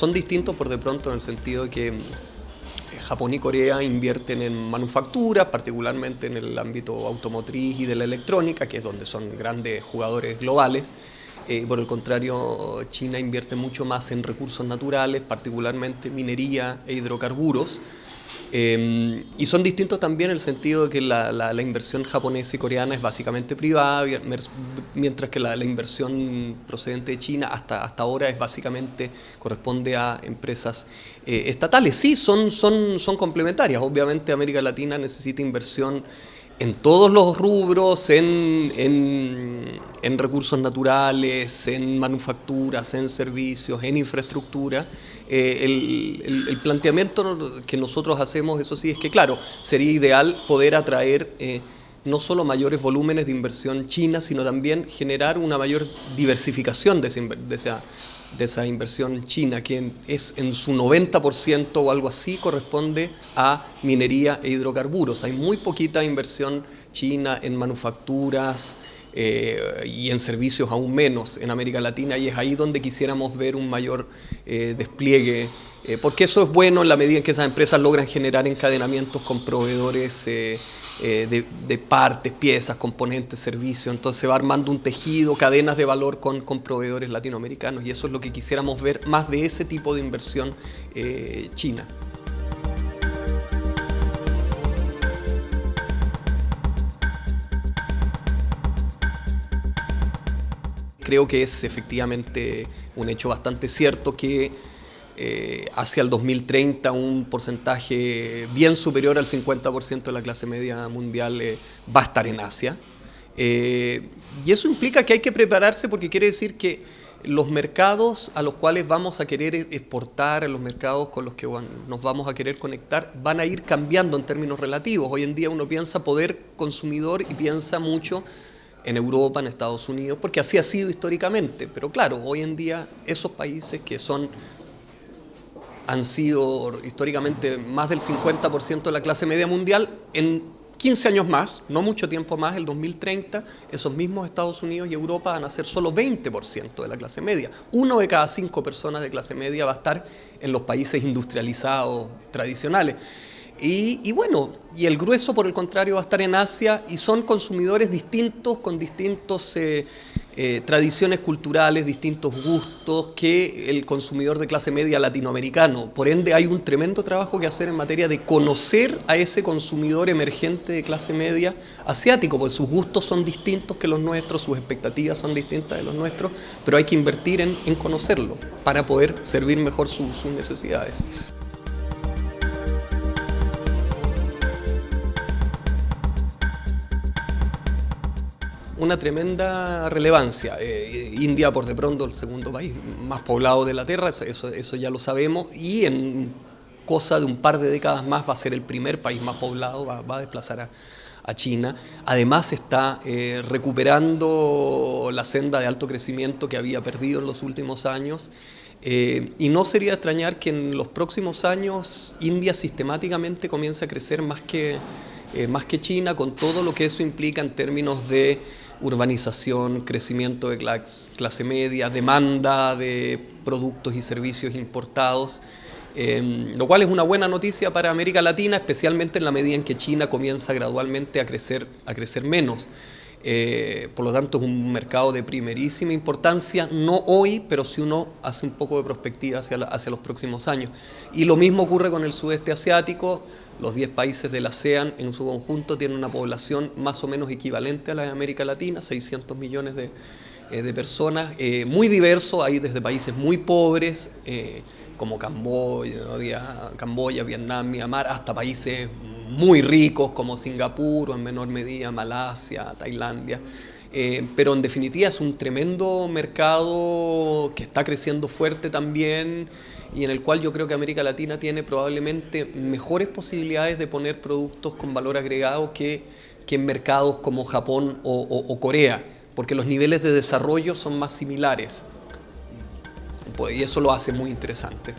son distintos por de pronto en el sentido de que eh, Japón y Corea invierten en manufactura, particularmente en el ámbito automotriz y de la electrónica, que es donde son grandes jugadores globales. Eh, por el contrario, China invierte mucho más en recursos naturales, particularmente minería e hidrocarburos. Eh, y son distintos también en el sentido de que la, la, inversión japonesa y coreana es básicamente privada, mientras que la, la, inversión procedente de China hasta, hasta ahora es básicamente, corresponde a empresas eh, estatales. Sí, son, son, son complementarias. Obviamente América Latina necesita inversión en todos los rubros, en, en, recursos naturales, en manufacturas, en servicios, en infraestructura. Eh, el, el, planteamiento que nosotros hacemos, eso sí, es que claro, sería ideal poder atraer eh, no solo mayores volúmenes de inversión china, sino también generar una mayor diversificación de esa, de esa, de esa inversión china, que es en su 90% o algo así corresponde a minería e hidrocarburos. Hay muy poquita inversión china en manufacturas eh, y en servicios aún menos en América Latina y es ahí donde quisiéramos ver un mayor eh, despliegue eh, porque eso es bueno en la medida en que esas empresas logran generar encadenamientos con proveedores eh, de, partes, piezas, componentes, servicios, entonces se va armando un tejido, cadenas de valor con, con, proveedores latinoamericanos y eso es lo que quisiéramos ver más de ese tipo de inversión eh, china. Creo que es efectivamente un hecho bastante cierto que eh, hacia el 2030 un porcentaje bien superior al 50% de la clase media mundial eh, va a estar en Asia. Eh, y eso implica que hay que prepararse porque quiere decir que los mercados a los cuales vamos a querer exportar, los mercados con los que nos vamos a querer conectar, van a ir cambiando en términos relativos. Hoy en día uno piensa poder consumidor y piensa mucho en Europa, en Estados Unidos, porque así ha sido históricamente. Pero claro, hoy en día esos países que son han sido históricamente más del 50% de la clase media mundial, en 15 años más, no mucho tiempo más, el 2030, esos mismos Estados Unidos y Europa van a ser solo 20% de la clase media. Uno de cada cinco personas de clase media va a estar en los países industrializados tradicionales. Y, bueno, y el grueso por el contrario va a estar en Asia y son consumidores distintos con distintos... Eh, eh, tradiciones culturales, distintos gustos que el consumidor de clase media latinoamericano. Por ende hay un tremendo trabajo que hacer en materia de conocer a ese consumidor emergente de clase media asiático, porque sus gustos son distintos que los nuestros, sus expectativas son distintas de los nuestros, pero hay que invertir en, conocerlo para poder servir mejor sus necesidades. Una tremenda relevancia. Eh, India, por de pronto, el segundo país más poblado de la Tierra, eso, eso, ya lo sabemos, y en cosa de un par de décadas más va a ser el primer país más poblado, va, a desplazar a, China. Además está eh, recuperando la senda de alto crecimiento que había perdido en los últimos años, eh, y no sería extrañar que en los próximos años India sistemáticamente comience a crecer más que, más que China, con todo lo que eso implica en términos de urbanización, crecimiento de clase media, demanda de productos y servicios importados, em, lo cual es una buena noticia para América Latina, especialmente en la medida en que China comienza gradualmente a crecer, a crecer menos. Eh, por lo tanto es un mercado de primerísima importancia, no hoy, pero si uno hace un poco de perspectiva hacia, hacia los próximos años. Y lo mismo ocurre con el sudeste asiático, los 10 países del ASEAN en su conjunto tienen una población más o menos equivalente a la de América Latina, 600 millones de, eh, personas, eh, muy diverso, hay desde países muy pobres, eh, como Camboya, Vietnam, Myanmar, hasta países muy ricos como Singapur o en menor medida Malasia, Tailandia. pero en definitiva es un tremendo mercado que está creciendo fuerte también, y en el cual yo creo que América Latina tiene probablemente mejores posibilidades de poner productos con valor agregado que, que en mercados como Japón o, Corea, porque los niveles de desarrollo son más similares. Pues, y eso lo hace muy interesante.